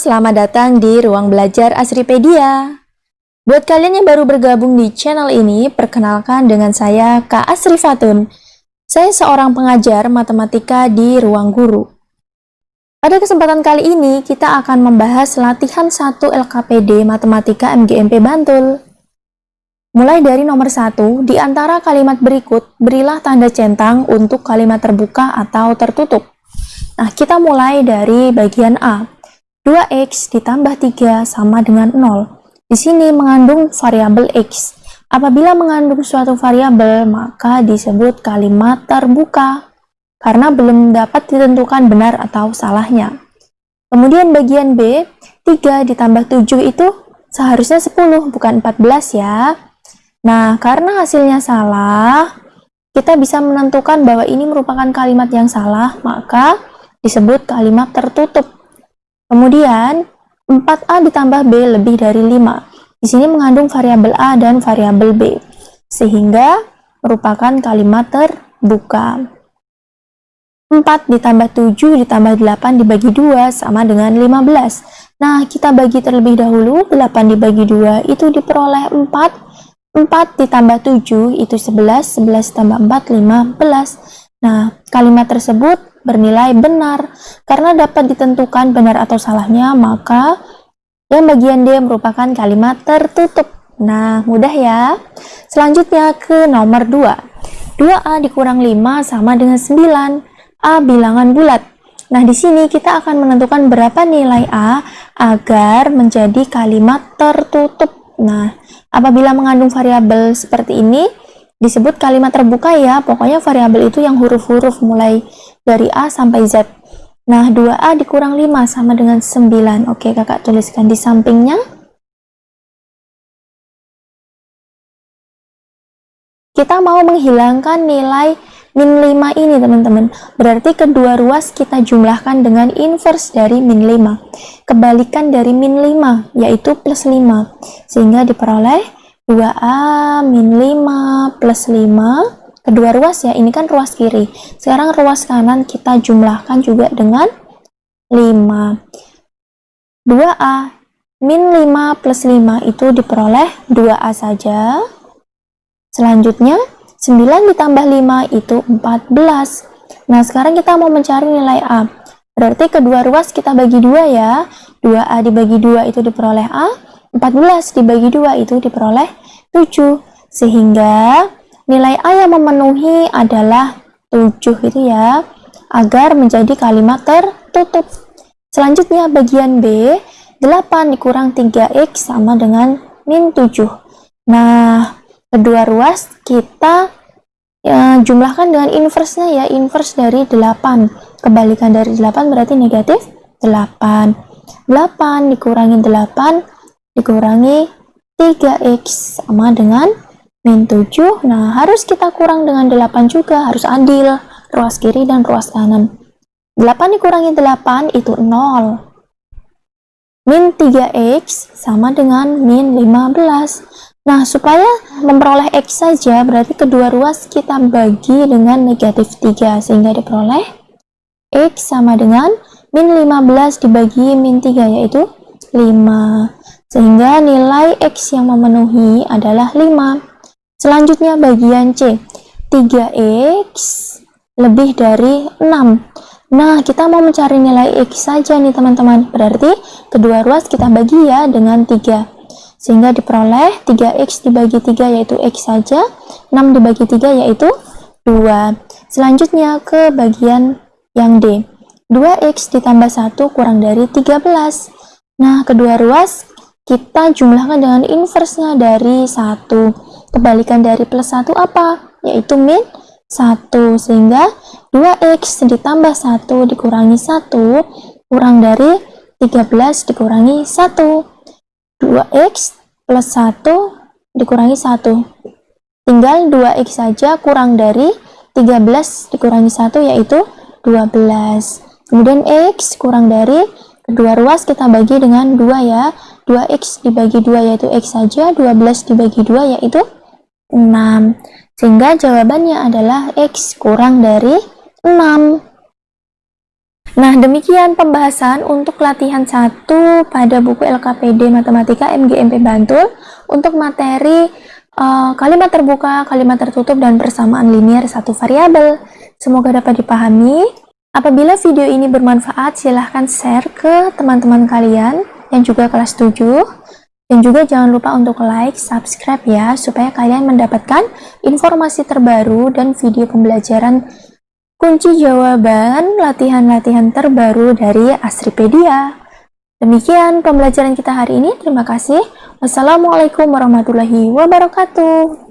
Selamat datang di Ruang Belajar Asripedia. Buat kalian yang baru bergabung di channel ini, perkenalkan dengan saya Kak Asri Fatun. Saya seorang pengajar matematika di Ruang Guru. Pada kesempatan kali ini, kita akan membahas latihan 1 LKPD Matematika MGMP Bantul. Mulai dari nomor 1, di antara kalimat berikut, berilah tanda centang untuk kalimat terbuka atau tertutup. Nah, kita mulai dari bagian A. 2x ditambah 3 sama dengan 0. Di sini mengandung variabel x. Apabila mengandung suatu variabel, maka disebut kalimat terbuka, karena belum dapat ditentukan benar atau salahnya. Kemudian bagian B, 3 ditambah 7 itu seharusnya 10, bukan 14 ya. Nah, karena hasilnya salah, kita bisa menentukan bahwa ini merupakan kalimat yang salah, maka disebut kalimat tertutup. Kemudian, 4A ditambah B lebih dari 5. Di sini mengandung variabel A dan variabel B, sehingga merupakan kalimat terbuka. 4 ditambah 7 ditambah 8 dibagi 2 sama dengan 15. Nah, kita bagi terlebih dahulu, 8 dibagi 2 itu diperoleh 4. 4 ditambah 7 itu 11, 11 tambah 4, 15. Nah, kalimat tersebut bernilai benar. Karena dapat ditentukan benar atau salahnya, maka yang bagian D merupakan kalimat tertutup. Nah, mudah ya. Selanjutnya ke nomor 2. 2A dikurang 5 sama dengan 9. A bilangan bulat. Nah, di sini kita akan menentukan berapa nilai A agar menjadi kalimat tertutup. Nah, apabila mengandung variabel seperti ini, disebut kalimat terbuka ya. Pokoknya variabel itu yang huruf-huruf mulai dari A sampai Z. Nah, 2A dikurang 5 sama dengan 9. Oke, kakak tuliskan di sampingnya. Kita mau menghilangkan nilai min 5 ini, teman-teman. Berarti kedua ruas kita jumlahkan dengan inverse dari min 5. Kebalikan dari min 5, yaitu plus 5. Sehingga diperoleh 2A min 5 plus 5 kedua ruas ya, ini kan ruas kiri. Sekarang ruas kanan kita jumlahkan juga dengan 5. 2A min 5 plus 5 itu diperoleh 2A saja. Selanjutnya, 9 ditambah 5 itu 14. Nah, sekarang kita mau mencari nilai A. Berarti kedua ruas kita bagi dua ya. 2A dibagi 2 itu diperoleh A. 14 dibagi 2 itu diperoleh 7. Sehingga nilai A yang memenuhi adalah 7 itu ya, agar menjadi kalimat tertutup. Selanjutnya bagian B, 8 dikurang 3X sama dengan min 7. Nah, kedua ruas kita ya, jumlahkan dengan inverse-nya ya, inverse dari 8. Kebalikan dari 8 berarti negatif 8. 8 dikurangi 8 dikurangi 3X sama dengan min 7 nah harus kita kurang dengan 8 juga harus adil ruas kiri dan ruas kanan. 8 dikurangi 8 itu 0 min 3x sama dengan min 15 nah supaya memperoleh x saja berarti kedua ruas kita bagi dengan negatif 3 sehingga diperoleh x sama dengan min 15 dibagi min 3 yaitu 5 sehingga nilai x yang memenuhi adalah 5 Selanjutnya bagian C. 3x lebih dari 6. Nah, kita mau mencari nilai x saja nih teman-teman. Berarti kedua ruas kita bagi ya dengan 3. Sehingga diperoleh 3x dibagi 3 yaitu x saja. 6 dibagi 3 yaitu 2. Selanjutnya ke bagian yang D. 2x ditambah 1 kurang dari 13. Nah, kedua ruas kita jumlahkan dengan inversenya dari 1 kebalikan dari plus 1 apa? Yaitu min 1. Sehingga 2x ditambah 1 dikurangi 1 kurang dari 13 dikurangi 1. 2x plus 1 dikurangi 1. Tinggal 2x saja kurang dari 13 dikurangi 1 yaitu 12. Kemudian x kurang dari kedua ruas kita bagi dengan 2 ya. 2x dibagi 2 yaitu x saja, 12 dibagi 2 yaitu 6. Sehingga jawabannya adalah X kurang dari 6. Nah, demikian pembahasan untuk latihan 1 pada buku LKPD Matematika MGMP Bantul untuk materi uh, kalimat terbuka, kalimat tertutup, dan persamaan linier satu variabel. Semoga dapat dipahami. Apabila video ini bermanfaat, silahkan share ke teman-teman kalian yang juga kelas 7. Dan juga jangan lupa untuk like, subscribe ya, supaya kalian mendapatkan informasi terbaru dan video pembelajaran kunci jawaban latihan-latihan terbaru dari Asripedia. Demikian pembelajaran kita hari ini. Terima kasih. Wassalamualaikum warahmatullahi wabarakatuh.